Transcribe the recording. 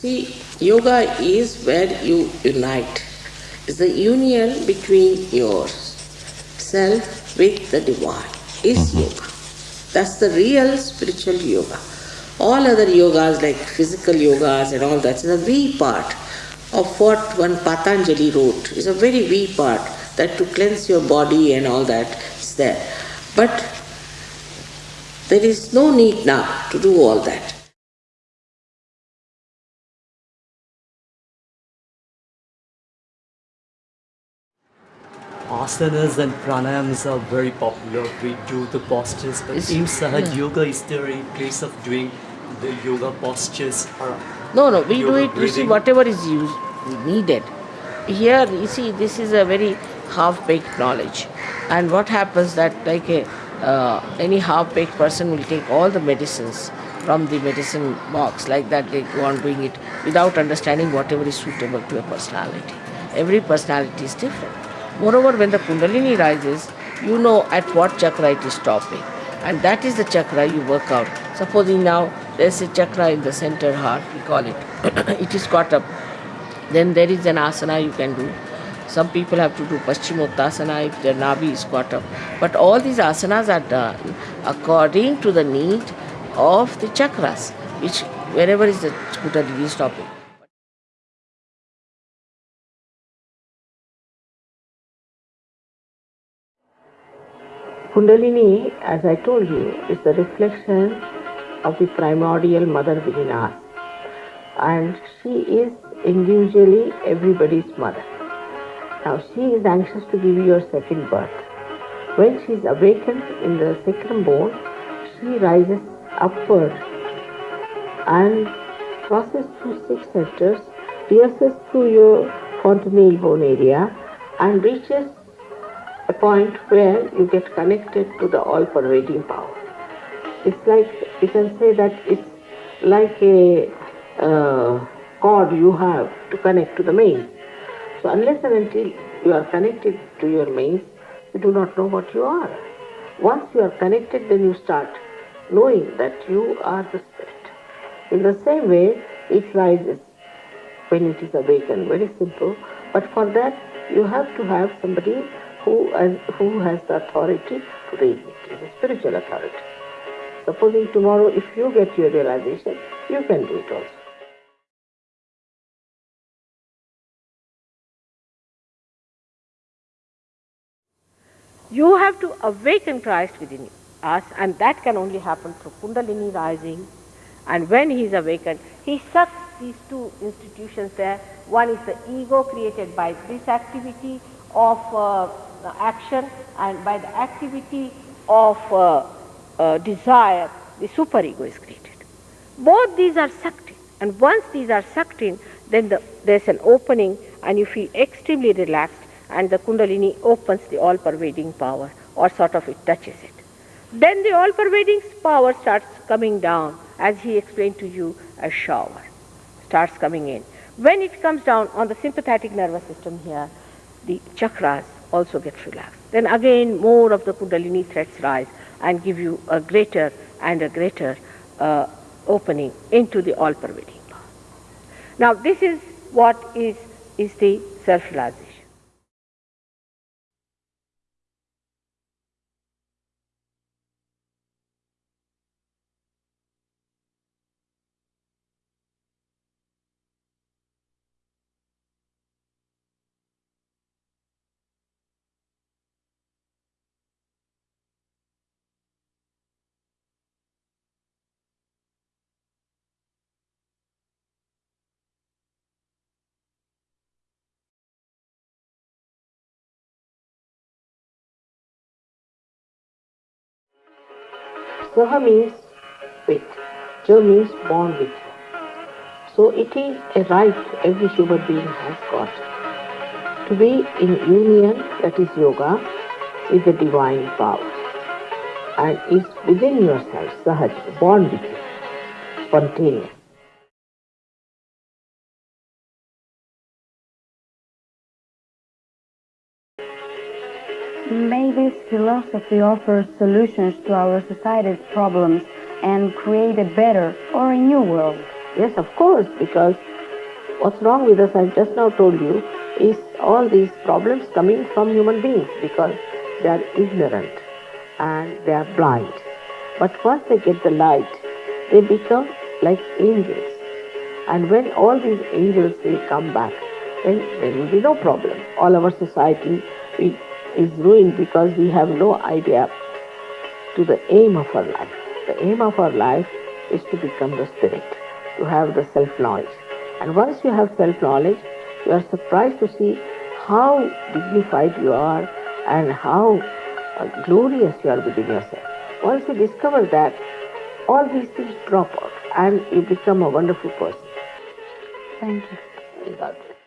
See, yoga is where you unite. It's the union between yourself with the divine. Is mm-hmm. yoga. That's the real spiritual yoga. All other yogas like physical yogas and all that is a wee part of what one Patanjali wrote. It's a very wee part that to cleanse your body and all that is there. But there is no need now to do all that. Asanas and pranayams are very popular. We do the postures, but Is- in Sahaj yeah. Yoga, is there a place of doing the yoga postures? Or No, no, we do it, you see, whatever is used, needed. Here, you see, this is a very half-baked knowledge. And what happens that like a, uh, any half-baked person will take all the medicines from the medicine box, like that they go on doing it without understanding whatever is suitable to a personality. Every personality is different. Moreover, when the Kundalini rises, you know at what chakra it is stopping. And that is the chakra you work out. Supposing now there's a chakra in the center heart, we call it. it is caught up. Then there is an asana you can do. Some people have to do Paschimottanasana if their nabhi is caught up. But all these asanas are done according to the need of the chakras, which wherever is the Kundalini stopping. Kundalini, as I told you, is the reflection of the primordial mother within us. And she is individually everybody's mother. Now, she is anxious to give you your second birth. When she is awakened in the sacrum bone, she rises upward and crosses through six centers, pierces through your fontanelle bone area, and reaches point where you get connected to the all pervading power. It's like, you can say that it's like a uh, cord you have to connect to the mains. So, unless and until you are connected to your mains, you do not know what you are. Once you are connected, then you start knowing that you are the spirit. In the same way, it rises when it is awakened. Very simple. But for that, you have to have somebody who has, who has the authority to raise it, is a spiritual authority. Supposing tomorrow, if you get your realization, you can do it also. You have to awaken Christ within us, and that can only happen through Kundalini rising. And when he is awakened, he sucks these two institutions there. One is the ego created by this activity of uh, action, and by the activity of uh, uh, desire, the superego is created. Both these are sucked in, and once these are sucked in, then the, there's an opening, and you feel extremely relaxed, and the Kundalini opens the all pervading power, or sort of it touches it. Then the all pervading power starts coming down, as he explained to you, a shower starts coming in. When it comes down on the sympathetic nervous system here, the chakras also get relaxed. Then again, more of the Kundalini threads rise and give you a greater and a greater uh, opening into the all pervading power. Now, this is what is, is the self realization. Saha means with, Ja means born with. So it is a right every human being has got to be in union, that is yoga, with the divine power. And is within yourself, sahaj, born with you, spontaneous. May this philosophy offer solutions to our society's problems and create a better or a new world. Yes, of course, because what's wrong with us, I just now told you, is all these problems coming from human beings because they are ignorant and they are blind. But once they get the light, they become like angels. And when all these angels will come back, then there will be no problem. All our society is ruined because we have no idea to the aim of our life. The aim of our life is to become the spirit, to have the self-knowledge. And once you have self-knowledge, you are surprised to see how dignified you are and how uh, glorious you are within yourself. Once you discover that, all these things drop out and you become a wonderful person. Thank you. God.